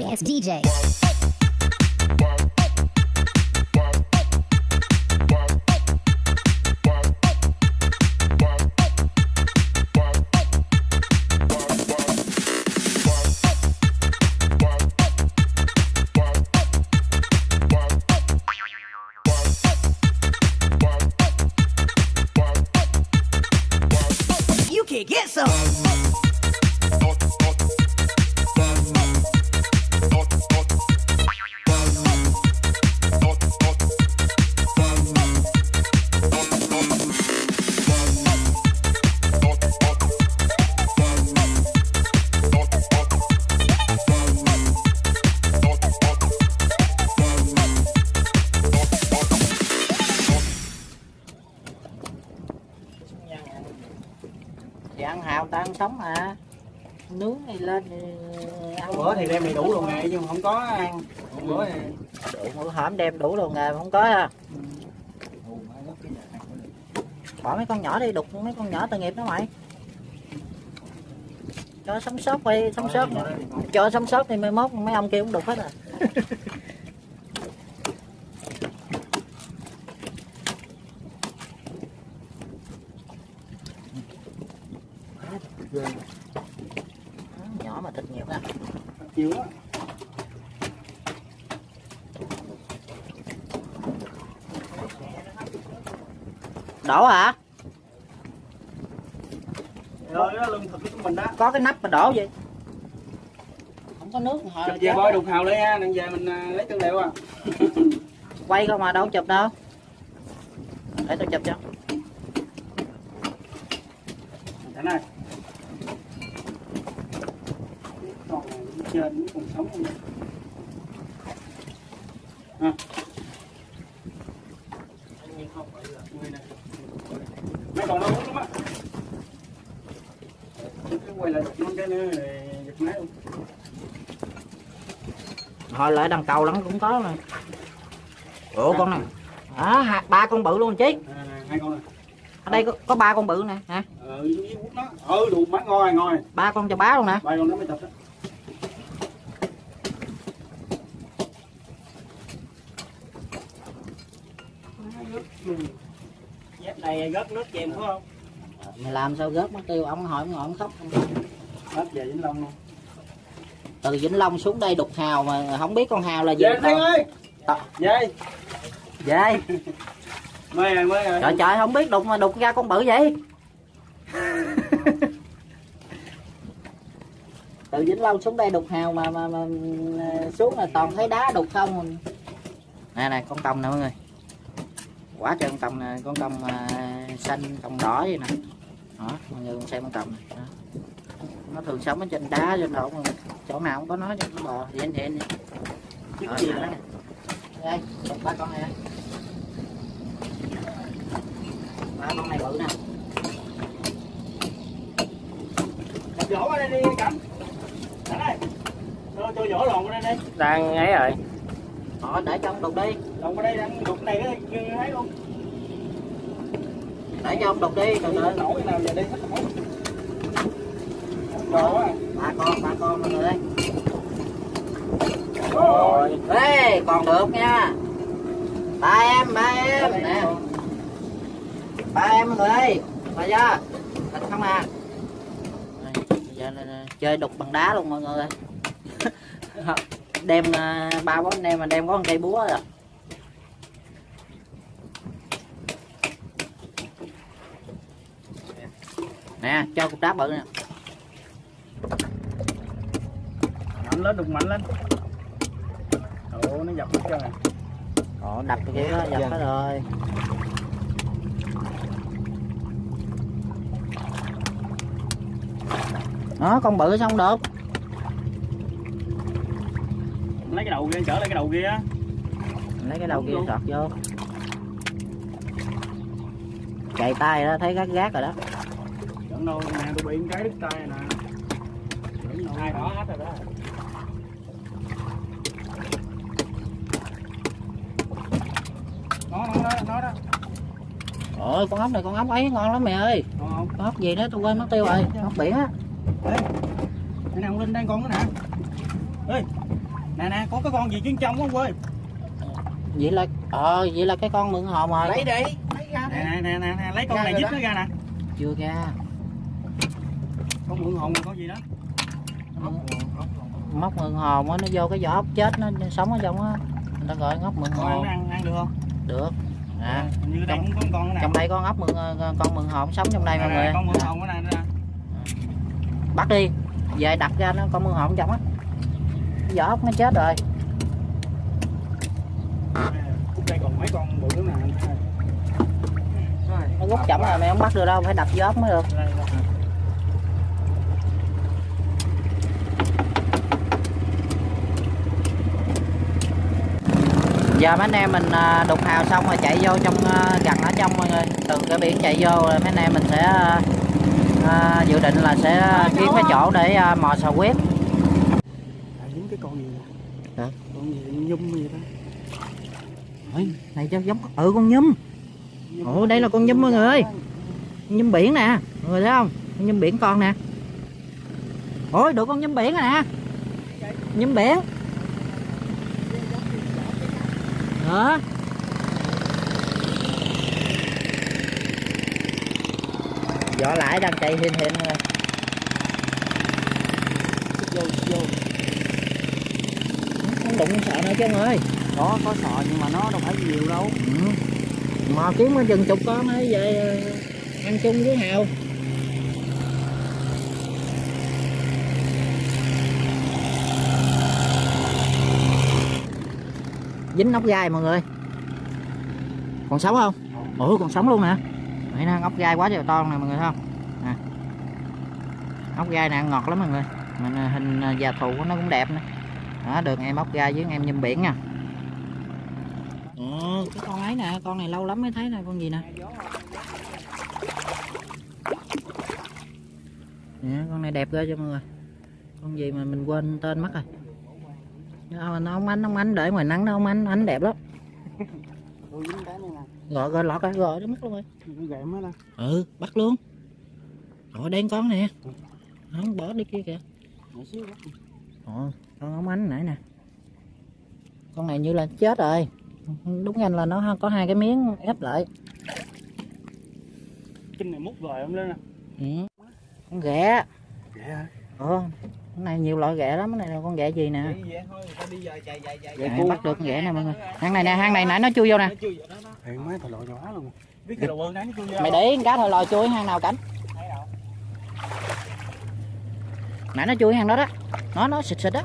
sorry DJ. You can get some. Nướng này lên. Ăn bữa thì đem đầy đủ luôn ngày nhưng mà không có ăn. Bữa thì đủ bữa hổm đem đủ luôn nghề mà không có ha bỏ mấy con nhỏ đi đục mấy con nhỏ tội nghiệp đó mày. Cho sống sót đi sống sót. Cho sống sót thì mai mốt mấy ông kia cũng đục hết à nhỏ mà thịt nhiều chịu á đổ hả? Rồi đó lương thực của mình đó. Có cái nắp mà đổ vậy? Không có nước hồi chụp về bôi đục hào lấy ha đừng về mình à, lấy tư liệu à. Quay không mà đâu chụp đâu. Để tôi chụp cho. Cảnh ơi còn trên còn sống không? À. mấy con nó uống lắm á. Cứ quay lại nó cái nữa rồi giật máy luôn. Hồi lại đằng cầu lắm cũng có mà. Ủa con này. À, hai- ba con bự luôn chứ à, hai con này ở đây có, có ba con bự nè hả? Nó. Ừ đủ mắt ngon ngon ba con cho bá luôn nè ba con nó mới tập đó dép này gớt nước chèm phải không? Mày làm sao gớt mất tiêu? Ông hỏi ông ngồi ông khóc. Hết về vĩnh long luôn. Từ vĩnh long xuống đây đục hào mà không biết con hào là gì về ơi! Ờ. về. Về. Mời rồi mời rồi. Trời trời không biết đục mà đục ra con bự vậy. Từ vĩnh long xuống đây đục hào mà mà, mà xuống là toàn thấy đá đục không. Nè nè con tông nè mọi người quả trời con tông nè con tông à, xanh tông đỏ vậy nè. Đó mọi người cùng xem con tông này. Đó. nó thường sống ở trên đá trên mà chỗ nào cũng có nó trên bò. Thì anh hiện đi. Chứ gì nữa đây ba con này. Ba con này bự nè. Vỗ qua đây đi cảnh cảnh ơi cho cho vỗ lòn qua đây đi. Đang ấy rồi họ để cho ông đục đi. Lòn qua đây đang đục này đó như thấy luôn để cho ông đục đi từ từ. Nổi nào về đây hết quá. Ba con ba con mọi người ơi. Rồi Ê, còn được nha. Ba em ba em. Nè. Ba em mọi người ơi. Ba ra thịt không à. Đây, giờ là chơi đục bằng đá luôn mọi người ơi đem à, ba bốn anh em mà đem có một cây búa rồi nè cho cục đá bự nè. Mạnh lên đục mạnh lên. Ồ nó dập hết trơn à Ồ, đập cái kia đó, dập hết rồi. Đó, con bự xong được lấy cái đầu kia trở lại cái đầu kia á. Lấy cái đầu kia sọt vô. Chạy tay đó, thấy gác gác rồi đó. Chẳng đâu nè tôi bị cái đứt tay nè. Hai đó hết rồi đó. Nó nó nó đó. Ôi, con ốc này con ốc ấy ngon lắm mẹ ơi. Con ốc gì đó tôi quên mất tiêu rồi, ốc biển á. Ê, cái nào lên đang con nữa nè. Ê nè nè có cái con gì chuyên trong không ơi? Vậy là ờ vậy là cái con mượn hồn rồi. Lấy đi lấy ra đi. Nè nè nè nè, nè lấy con Ra này dứt nó ra nè. Chưa ra. Con mượn hồn là con gì đó? Móc mượn hồn á nó vô cái vỏ ốc chết nó nó sống ở trong á. Người ta gọi ngóc mượn ăn hồn ăn ăn được không? Được. À như đây trong- cũng có con nè trong đây con ốc mượn ờ, con mượn hồn sống trong đây mọi người. con mượn hồn cái này nè bắt đi. Về đặt ra nó con mượn hồn trong á vỏ ốc nó chết rồi. Đây còn mấy con bự nữa nè nó rút chậm rồi mày không bắt được đâu phải đập vỏ ốc mới được. Giờ mấy anh em mình à, đục hào xong rồi chạy vô trong à, gần ở trong mọi người từ cái biển chạy vô rồi mấy anh em mình sẽ à, à dự định là sẽ kiếm cái chỗ để mò sò quyết À, dính cái con gì nè Hả? con gì nhum gì đó Ôi, này cho giống ừ con nhum. Ồ đây là con nhum mọi người. Ơi Con nhum biển nè mọi người thấy không? Con nhum biển con nè. Ôi được con nhum biển rồi nè. Nhum biển. Đó vỏ lại đang chạy hiền hiền rồi vô vô. không đụng sợ nữa chứ ông ơi. Đó có sò nhưng mà nó đâu phải nhiều đâu. Ừ. mò kiếm có chừng chục con ấy về ờ, ăn chung với hào. Dính ốc gai mọi người. Còn sống không? Ủa còn sống luôn nè. Vậy nè ốc gai quá trời to nè mọi người thấy không? Nè. Ốc gai nè ngọt lắm mọi người. Mình ờ, hình ờ, già thù của nó cũng đẹp nữa đó được em ốc gai với em nhum biển nha Ồ, cái con ấy nè, con này lâu lắm mới thấy nè, con gì nè. Nè, con này đẹp ghê cho mọi người. Con gì mà mình quên tên mất rồi. Nó, nó ông anh, ông anh để ngoài nắng đó ông anh, anh đẹp lắm. Gọi gọi lọt rồi, gọi nó mất luôn rồi. Ừ, bắt luôn. Rồi đen con nè. Không bỏ đi kia kìa. nhỏ xíu đó Ồ, con ông anh nãy nè. Con này như là chết rồi. Đúng nhanh là nó có hai cái miếng ép lại. kinh này mút rồi không lên nè Ừ. Con ghẹ. ghẹ hả Ồ, cái này nhiều loại ghẹ lắm, cái này là con ghẹ gì nè. vậy thôi người ta đi giờ chạy chạy chạy Ghẹ bắt được con ghẹ nè mọi người. Hang này nè, hang này nãy nó chui vô nè. mấy thằng lội nhỏ luôn Mày để con cá thôi lòi chui hang nào cảnh. thấy đâu Nãy nó chui hang đó đó. Nó nó xịt xịt đó.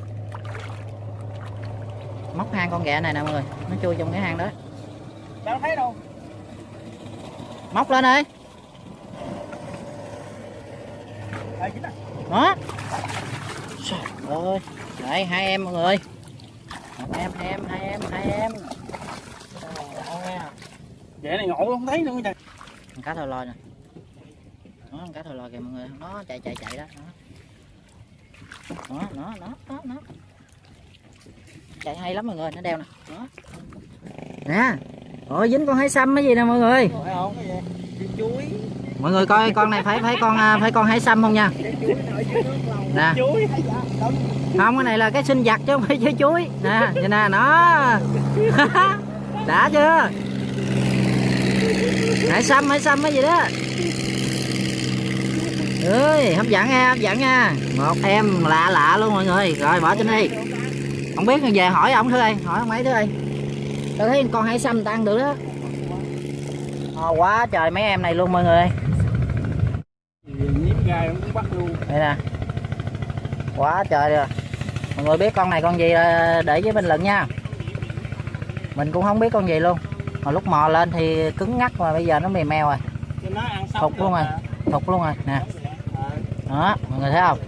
Móc hang con ghẹ này nè mọi người. Nó chui trong cái hang đó. đâu thấy đâu Móc lên đi. Đó. Trời ơi. Đây hai em mọi người. Một em, hai em, hai em, hai em. ghẹ này ngộ không thấy nữa trời cá thôi lòi nè. Đó, con cá thôi lòi kìa mọi người. Nó chạy chạy chạy đó. Đó, nó, nó, nó, nó. Chạy hay lắm mọi người, nó đeo nè. Đó. Nè. Ôi dính con hái xăm cái gì nè mọi người. thấy không cái gì Đi chuối Mọi người coi con này phải phải con à, phải con hái xăm không nha. Cái chuối nó ở dưới nước lâu Nè. Không cái này là cái sinh vật chứ không phải chơi chuối. Nè, vậy nè nó. Đã chưa? Hãy xăm hãy xăm cái gì đó. ơi hấp dẫn nha hấp dẫn nha một em lạ lạ luôn mọi người rồi bỏ trên đi không biết về hỏi ông thứ ơi hỏi ông ấy thứ ơi tôi thấy con hải ta ăn được đó. Ồ, quá trời mấy em này luôn mọi người nhiễm gai cũng bắt luôn đây nè. Quá trời rồi. Mọi người biết con này con gì để với bình luận nha. Mình cũng không biết con gì luôn. Mà lúc mò lên thì cứng ngắc mà bây giờ nó mềm meo rồi. Thục luôn rồi. thục luôn rồi. Nè. Đó mọi người thấy không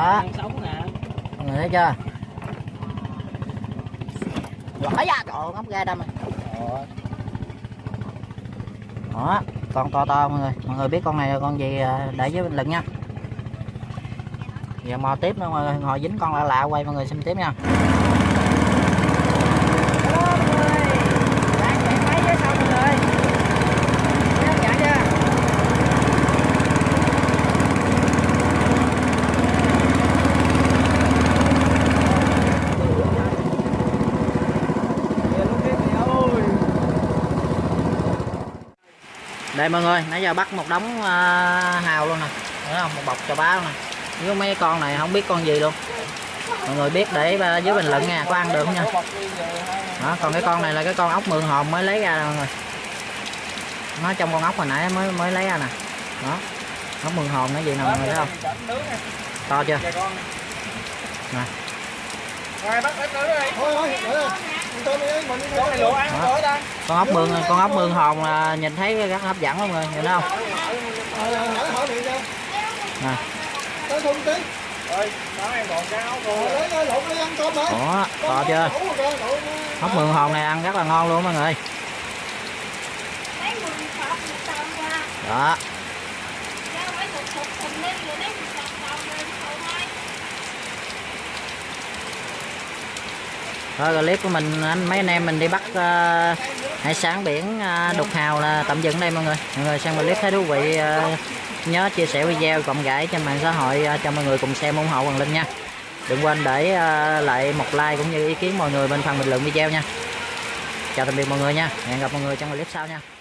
đó mọi người thấy chưa? Lõi ra trời ngóc ra đâm đó con to to mọi người. Mọi người biết con này là con gì à, để với bình luận nha. Giờ mò tiếp nữa mọi người. Ngồi dính con lạ lạ quay mọi người xem tiếp nha Hello mọi người đang chạy máy với sao mọi người Nhớ đây mọi người nãy giờ bắt một đống à, hào luôn nè. Thấy không? Một bọc cho bá luôn nè. Với mấy con này không biết con gì luôn. Mọi người biết để à, dưới bình luận nha có ăn được không nha? Đó, còn cái con này là cái con ốc mượn hồn mới lấy ra nè mọi người. Nó trong con ốc hồi nãy mới mới lấy ra nè. Đó. Ốc mượn hồn nó gì nè mọi người thấy không? To chưa? Nè con ốc mương con ốc mương hồn là nhìn thấy rất hấp dẫn không người nhìn thấy không? Ủa, to chưa? Ốc mương hồn này ăn rất là ngon luôn mọi người. Đó giao phải một cục thùng lên rồi lấy một cọc tàu rồi tàu hai thôi clip của mình anh mấy anh em mình đi bắt uh, hải sản biển uh, đục hào là tạm dừng đây mọi người. Mọi người xem clip thấy thú vị uh, nhớ chia sẻ video cộng gãi trên mạng xã hội uh, cho mọi người cùng xem ủng hộ hoàng linh nha. Đừng quên để uh, lại một like cũng như ý kiến mọi người bên phần bình luận video nha. Chào tạm biệt mọi người nha. Hẹn gặp mọi người trong clip sau nha.